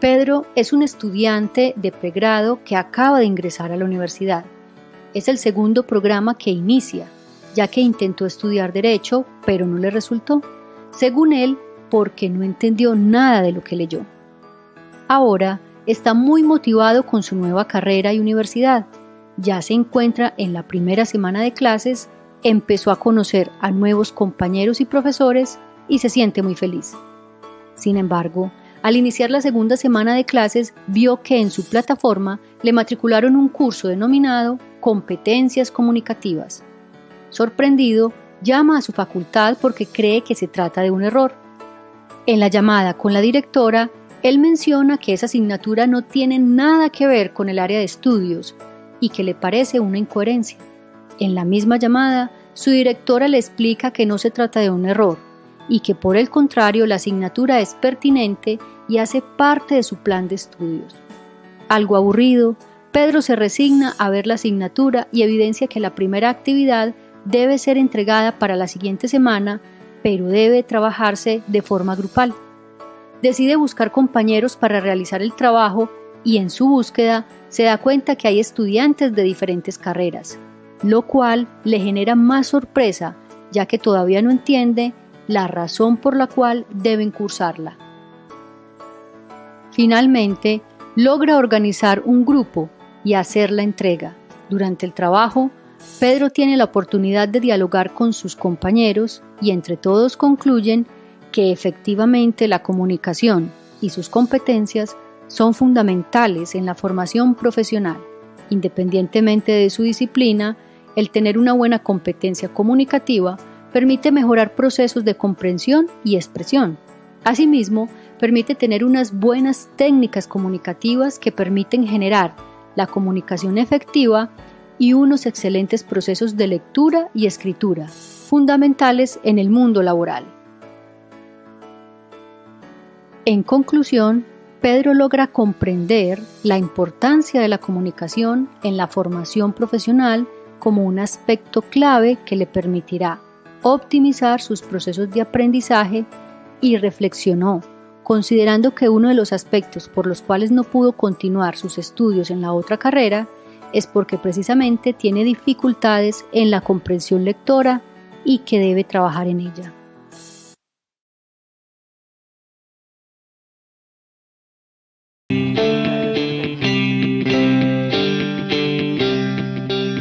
Pedro es un estudiante de pregrado que acaba de ingresar a la universidad. Es el segundo programa que inicia, ya que intentó estudiar derecho, pero no le resultó, según él, porque no entendió nada de lo que leyó. Ahora está muy motivado con su nueva carrera y universidad. Ya se encuentra en la primera semana de clases, empezó a conocer a nuevos compañeros y profesores y se siente muy feliz. Sin embargo, al iniciar la segunda semana de clases, vio que en su plataforma le matricularon un curso denominado Competencias Comunicativas. Sorprendido, llama a su facultad porque cree que se trata de un error. En la llamada con la directora, él menciona que esa asignatura no tiene nada que ver con el área de estudios y que le parece una incoherencia. En la misma llamada, su directora le explica que no se trata de un error, y que por el contrario la asignatura es pertinente y hace parte de su plan de estudios. Algo aburrido, Pedro se resigna a ver la asignatura y evidencia que la primera actividad debe ser entregada para la siguiente semana, pero debe trabajarse de forma grupal. Decide buscar compañeros para realizar el trabajo y en su búsqueda se da cuenta que hay estudiantes de diferentes carreras, lo cual le genera más sorpresa ya que todavía no entiende la razón por la cual deben cursarla. Finalmente, logra organizar un grupo y hacer la entrega. Durante el trabajo, Pedro tiene la oportunidad de dialogar con sus compañeros y entre todos concluyen que efectivamente la comunicación y sus competencias son fundamentales en la formación profesional. Independientemente de su disciplina, el tener una buena competencia comunicativa permite mejorar procesos de comprensión y expresión. Asimismo, permite tener unas buenas técnicas comunicativas que permiten generar la comunicación efectiva y unos excelentes procesos de lectura y escritura, fundamentales en el mundo laboral. En conclusión, Pedro logra comprender la importancia de la comunicación en la formación profesional como un aspecto clave que le permitirá optimizar sus procesos de aprendizaje y reflexionó, considerando que uno de los aspectos por los cuales no pudo continuar sus estudios en la otra carrera es porque precisamente tiene dificultades en la comprensión lectora y que debe trabajar en ella.